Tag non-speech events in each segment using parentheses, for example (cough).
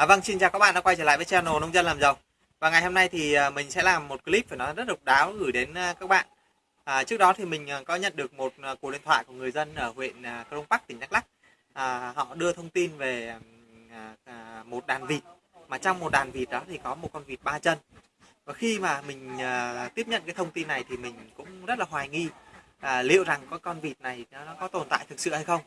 À, vâng, xin chào các bạn đã quay trở lại với channel Nông dân làm giàu. Và ngày hôm nay thì à, mình sẽ làm một clip phải nói rất độc đáo gửi đến à, các bạn. À, trước đó thì mình à, có nhận được một cuộc điện thoại của người dân ở huyện Crong Park, tỉnh Đắk Lắk. À, họ đưa thông tin về à, một đàn vịt mà trong một đàn vịt đó thì có một con vịt ba chân. Và khi mà mình à, tiếp nhận cái thông tin này thì mình cũng rất là hoài nghi à, liệu rằng có con vịt này nó có tồn tại thực sự hay không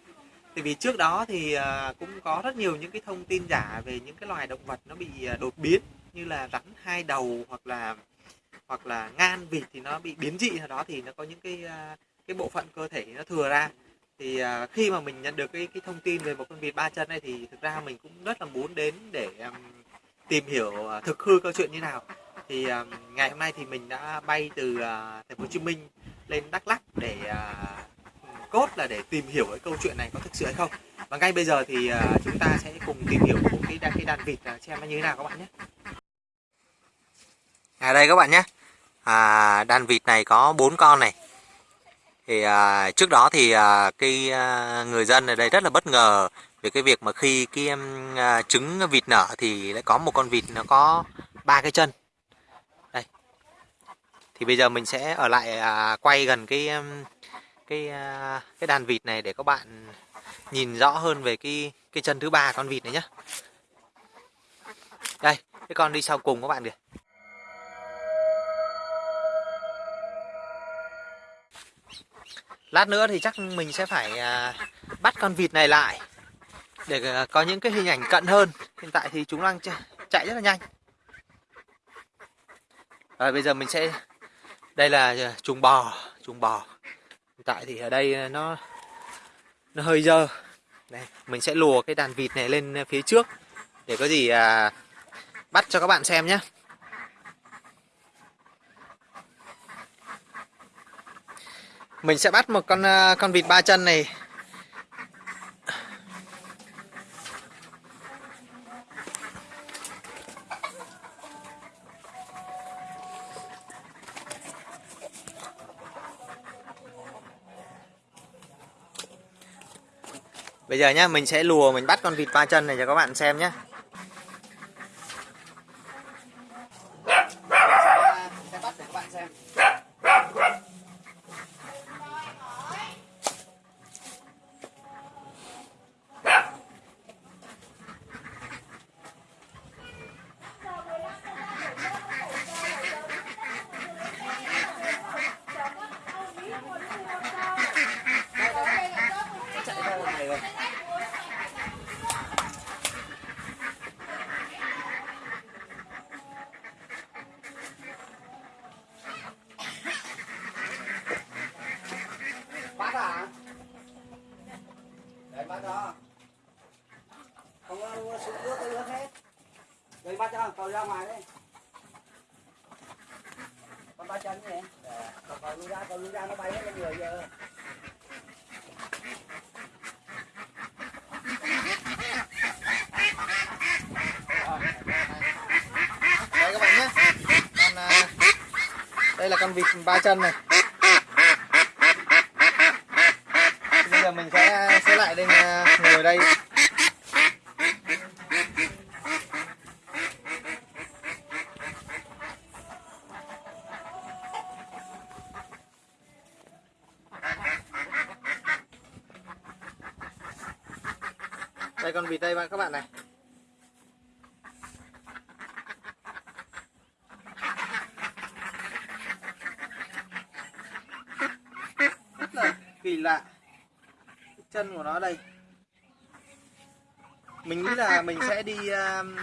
tại vì trước đó thì à, cũng có rất nhiều những cái thông tin giả về những cái loài động vật nó bị à, đột biến, như là rắn, hai đầu hoặc là hoặc là ngan, vịt thì nó bị biến dị. Nào đó thì nó có những cái à, cái bộ phận cơ thể nó thừa ra. Thì khi mà mình nhận được cái cái thông tin về một con vịt ba chân này thì thực ra mình cũng rất là muốn đến để tìm hiểu thực hư câu chuyện như nào. Thì ngày hôm nay thì mình đã bay từ thành phố Hồ Chí Minh lên Đắk Lắk để cốt là để tìm hiểu cái câu chuyện này có thực sự hay không. Và ngay bây giờ thì à, chúng ta sẽ cùng tìm hiểu một cái đàn, cái đàn vịt à, xem nó như thế nào các bạn nhé. À đây các bạn nhé. À, đàn vịt này có bốn con này. Thì à, trước đó thì à, cái à, người dân ở đây rất là bất ngờ về cái việc mà khi cái à, trứng vịt nở thì lại có một con vịt nó có ba cái chân. Đây. Thì bây giờ mình sẽ ở lại à, quay gần cái cái à, cái đàn vịt này để các bạn nhìn rõ hơn về cái cái chân thứ ba con vịt này nhé đây, cái con đi sau cùng các bạn kìa. Lát nữa thì chắc mình sẽ phải à, bắt con vịt này lại để à, có những cái hình ảnh cận hơn. Hiện tại thì chúng đang chạy rất là nhanh. Rồi, bây giờ mình sẽ, đây là chuồng bò chuồng bò tại thì ở đây ờ, nó nó hơi dơ. Đây mình sẽ lùa cái đàn vịt này lên ờ, phía trước để có gì à, bắt cho các bạn xem nhé mình sẽ bắt một con ờ, con vịt ba chân này. Bây giờ nhá, mình sẽ lùa mình bắt con vịt ba chân này cho các bạn xem nhé. Đừng bắt cho, cầu ra ngoài đi. Con ba chân nè Cầu cầu lui ra, cầu lui ra nó bay hết lên người giờ. Đây các bạn nhé. Con, à, đây là con vịt ba chân này. Bây giờ mình sẽ sẽ lại đây à, ngồi đây đây con vịt đây bạn các bạn này. Rất là kỳ lạ. Chân của nó đây. Mình nghĩ là mình sẽ đi um,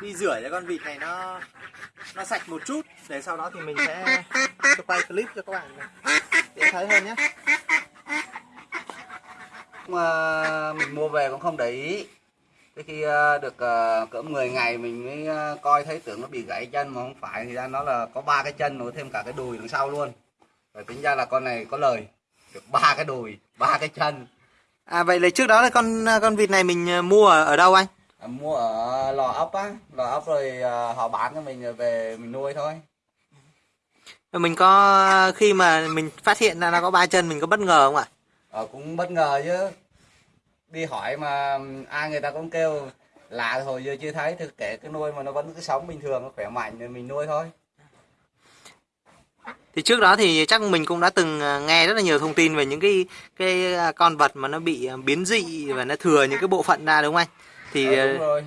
đi rửa cho con vịt này nó nó sạch một chút. Để sau đó thì mình sẽ quay clip cho các bạn để thấy hơn nhé mà mình mua về cũng không để ý. Thế khi ờ, được ờ, cỡ 10 ngày mình mới ờ, coi thấy tưởng nó bị gãy chân mà không phải thì ra nó là có ba cái chân nối thêm cả cái đùi đằng sau luôn. Rồi tính ra là con này có lời được ba cái đùi ba cái chân. À vậy là trước đó là con con vịt này mình mua ở, ở đâu anh? À, mua ở lò ốc á. Lò ốc rồi họ bán cho mình về mình nuôi thôi. Mình có khi mà mình phát hiện ra nó có ba chân mình có bất ngờ không ạ ờ, cũng bất ngờ chứ. Đi hỏi mà ai người ta cũng kêu lạ hồi giờ chưa thấy. Thì kể cái nuôi mà nó vẫn cứ sống bình thường nó khỏe mạnh thì mình nuôi thôi. Thì trước đó thì chắc mình cũng đã từng à, nghe rất là nhiều thông tin về những cái cái à, con vật mà nó bị à, biến dị và nó thừa những cái bộ phận ra đúng không anh? Thì ờ, đúng rồi.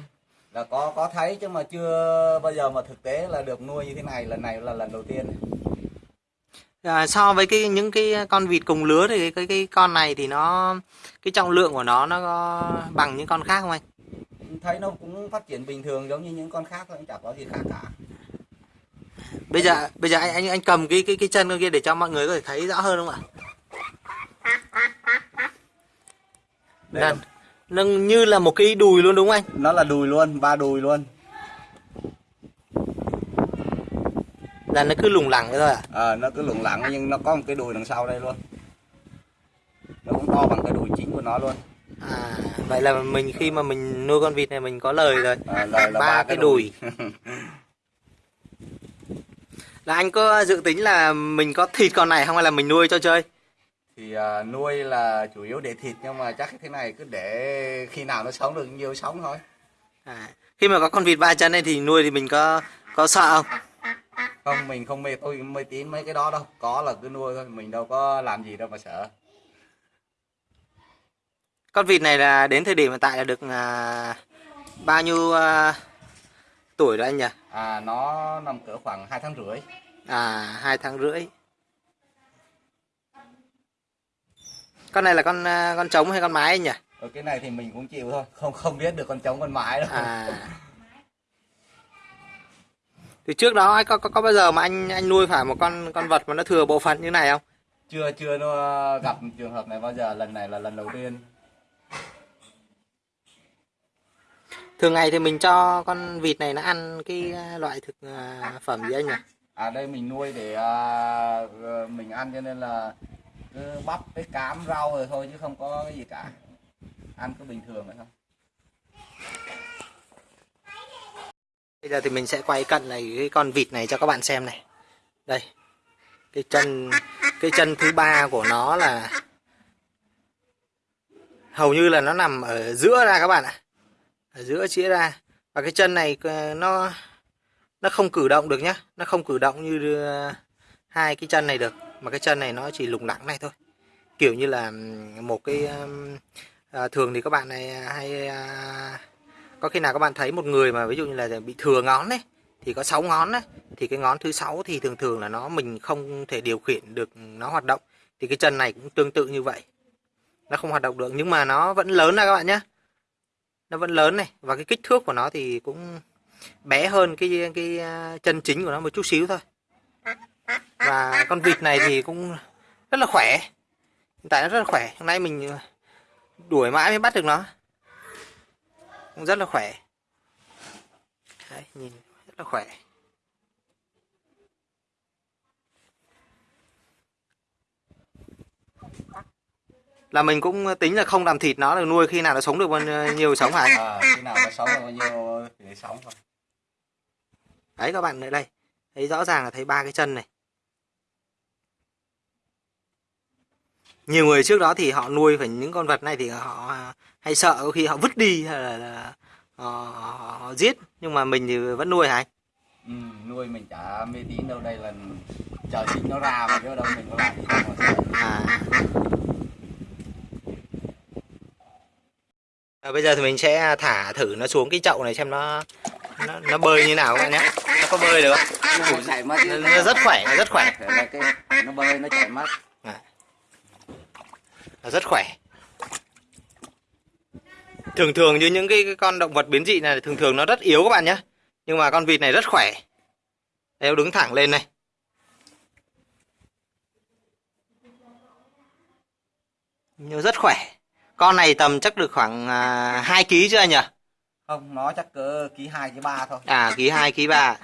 Là có có thấy chứ mà chưa bao giờ mà thực tế là được nuôi như thế này lần này là lần đầu tiên à, so với cái những cái con vịt cùng lứa thì cái, cái cái con này thì nó cái trọng lượng của nó nó có bằng những con khác không anh? Thấy nó cũng phát triển bình thường giống như những con khác thôi chẳng có gì khác cả. Bây giờ bây giờ anh anh anh cầm cái cái cái chân con kia để cho mọi người có thể thấy rõ hơn không ạ? Đây nó như là một cái đùi luôn đúng không anh? Nó là đùi luôn ba đùi luôn là nó cứ lủng lẳng thôi à? Ờ nó cứ lủng lẳng nhưng nó có một cái đùi đằng sau đây luôn. Nó cũng to bằng cái đùi chính của nó luôn. À vậy là mình khi mà mình nuôi con vịt này mình có lời rồi. À, là, là ba cái đùi. (laughs) Là anh có dự tính là mình có thịt con này không hay là mình nuôi cho chơi? Thì à, nuôi là chủ yếu để thịt nhưng mà chắc thế này cứ để khi nào nó sống được nhiều sống thôi. À, khi mà có con vịt ba chân này thì nuôi thì mình có có sợ không không mình không mê tôi mê tín mấy cái đó đâu. Có là cứ nuôi thôi mình đâu có làm gì đâu mà sợ. Con vịt này là đến thời điểm hiện tại là được à, bao nhiêu à, tuổi rồi anh nhỉ? À nó nằm cỡ khoảng hai tháng rưỡi. À hai tháng rưỡi. Con này là con à, con trống hay con mái anh nhỉ? Ở cái này thì mình cũng chịu thôi. Không không biết được con trống con mái đâu. À (laughs) thì trước đó có, có có bao giờ mà anh anh nuôi phải một con con vật mà nó thừa bộ phận như này không? Chưa chưa nó gặp trường hợp này bao giờ. Lần này là lần đầu tiên. Thường ngày thì mình cho con vịt này nó ăn cái à, loại thực à, phẩm gì anh nhỉ? À đây mình nuôi để ờ, mình ăn cho nên là cứ bắp với cám rau rồi thôi chứ không có cái gì cả. Ăn cứ bình thường vậy thôi Bây giờ thì mình sẽ quay cận này cái con vịt này cho các bạn xem này. Đây. Cái chân cái chân thứ ba của nó là hầu như là nó nằm ở giữa ra các bạn ạ. Ở giữa chĩa ra. Và cái chân này ờ, nó nó không cử động được nhá, nó không cử động như ờ, hai cái chân này được, mà cái chân này nó chỉ lủng lẳng này thôi. Kiểu như là một cái à, thường thì các bạn này hay à, có khi nào các bạn thấy một người mà ví dụ như là bị thừa ngón đấy thì có 6 ngón đấy thì cái ngón thứ sáu thì thường thường là nó mình không thể điều khiển được ừ, nó hoạt động. Thì cái chân này cũng tương tự như vậy. Nó không hoạt động được, nhưng mà nó vẫn lớn ra các bạn nhé nó vẫn lớn này, và cái kích thước của nó thì cũng bé hơn cái cái à, chân chính của nó một chút xíu thôi. Và con vịt này thì cũng rất là khỏe. Hiện tại nó rất là khỏe. Hôm nay mình à, đuổi mãi mới bắt được nó cũng rất là khỏe. Đấy, nhìn rất là khỏe. Là mình cũng tính là không làm thịt nó được nuôi khi nào nó sống được bao nhiêu sống hả à, khi nào nó sống được bao nhiêu thì sống thôi. Đấy các bạn ở đây. Thấy rõ ràng là thấy ba cái chân này. Nhiều người trước đó thì họ nuôi phải những con vật này thì họ hay sợ có khi họ vứt đi hay là, là họ, họ, họ giết nhưng mà mình thì vẫn nuôi hả anh? Ừ, nuôi mình chả mê tín đâu đây là chờ sinh nó ra mà chứ đâu mình có làm gì đâu mà sợ. À. à bây giờ thì mình sẽ thả thử nó xuống cái chậu này xem nó nó, nó bơi như nào các bạn nhé. Nó có bơi được không? Nó nó, nó rất khỏe nó rất khỏe. Cái nó bơi nó chảy mất. Nó rất khỏe thường thường như những cái, cái con động vật biến dị này thường thường nó rất yếu các bạn nhé. Nhưng mà con vịt này rất khỏe. Đây, đứng thẳng lên này. Nhưng rất khỏe. Con này tầm chắc được khoảng à, 2 kg chưa anh nhỉ? Không nó chắc cỡ ký hai ký ba thôi. À ký 2 ký 3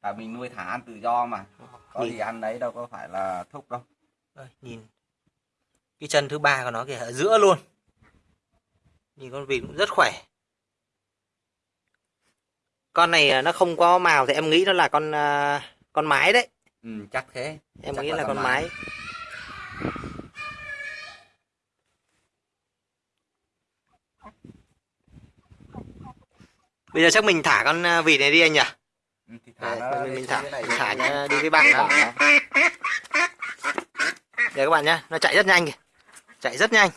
tại mình nuôi thả ăn tự do mà. Có Nhìn. gì ăn đấy đâu có phải là thúc đâu. Đây, nhìn cái chân thứ ba của nó kìa ở giữa luôn nhìn con vịt cũng rất khỏe. Con này à, nó không có màu thì em nghĩ nó là con à, con mái đấy. Ừ, chắc thế. Em Chắc nghĩ là là con mái. mái. Bây giờ chắc mình thả con à, vịt này đi anh nhỉ? Ừ, thì thả nó mình, mình thả này thả nó đi với bạn đó Đây các bạn nhé, nó chạy rất nhanh kìa. Chạy rất nhanh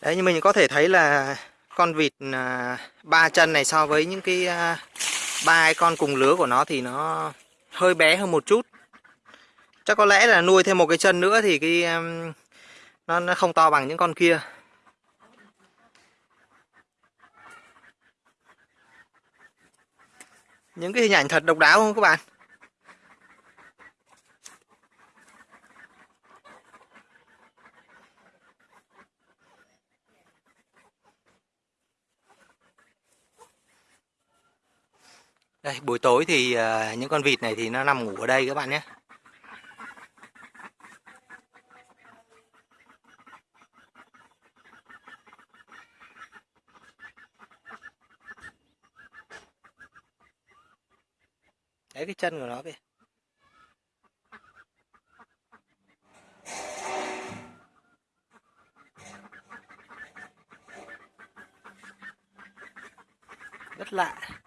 Đấy như mình có thể thấy là con vịt à, ba chân này so với những cái à, ba con cùng lứa của nó thì nó hơi bé hơn một chút. Chắc có lẽ là nuôi thêm một cái chân nữa thì cái nó nó không to bằng những con kia. Những cái hình ảnh thật độc đáo không các bạn? Buổi tối thì uh, những con vịt này thì nó nằm ngủ ở đây các bạn nhé. Đấy cái chân của nó kìa. Rất lạ.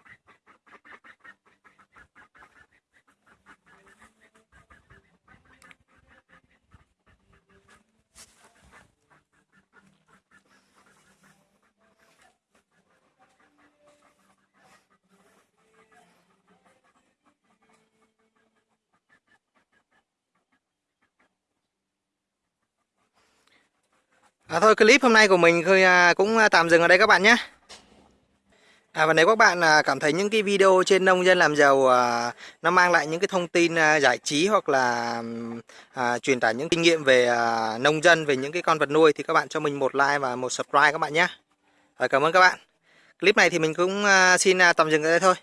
À, thôi clip hôm nay của mình khơi à, cũng à, tạm dừng ở đây các bạn nhé. À, và nếu các bạn à, cảm thấy những cái video trên nông dân làm giàu à, nó mang lại những cái thông tin à, giải trí hoặc là à, truyền tải những kinh nghiệm về à, nông dân về những cái con vật nuôi thì các bạn cho mình một like và một subscribe các bạn nhé. À, cảm ơn các bạn. Clip này thì mình cũng à, xin à, tạm dừng ở đây thôi.